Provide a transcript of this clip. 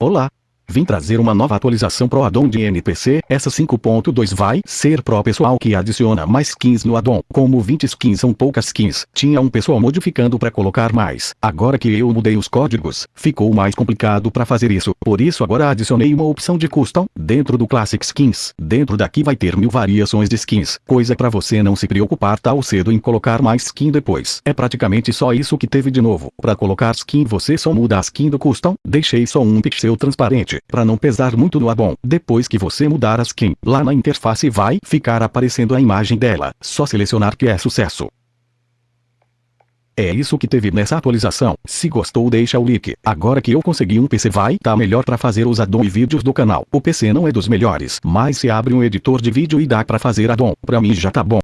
Olá! Vim trazer uma nova atualização pro addon de NPC, essa 5.2 vai ser pro pessoal que adiciona mais skins no addon. Como 20 skins são poucas skins, tinha um pessoal modificando para colocar mais. Agora que eu mudei os códigos, ficou mais complicado para fazer isso. Por isso agora adicionei uma opção de custom, dentro do Classic Skins. Dentro daqui vai ter mil variações de skins, coisa para você não se preocupar tal cedo em colocar mais skin depois. É praticamente só isso que teve de novo. Para colocar skin você só muda a skin do custom, deixei só um pixel transparente para não pesar muito no addon. Depois que você mudar a skin, lá na interface vai ficar aparecendo a imagem dela. Só selecionar que é sucesso. É isso que teve nessa atualização. Se gostou deixa o like. Agora que eu consegui um PC vai tá melhor para fazer os addon e vídeos do canal. O PC não é dos melhores, mas se abre um editor de vídeo e dá para fazer addon. Pra mim já tá bom.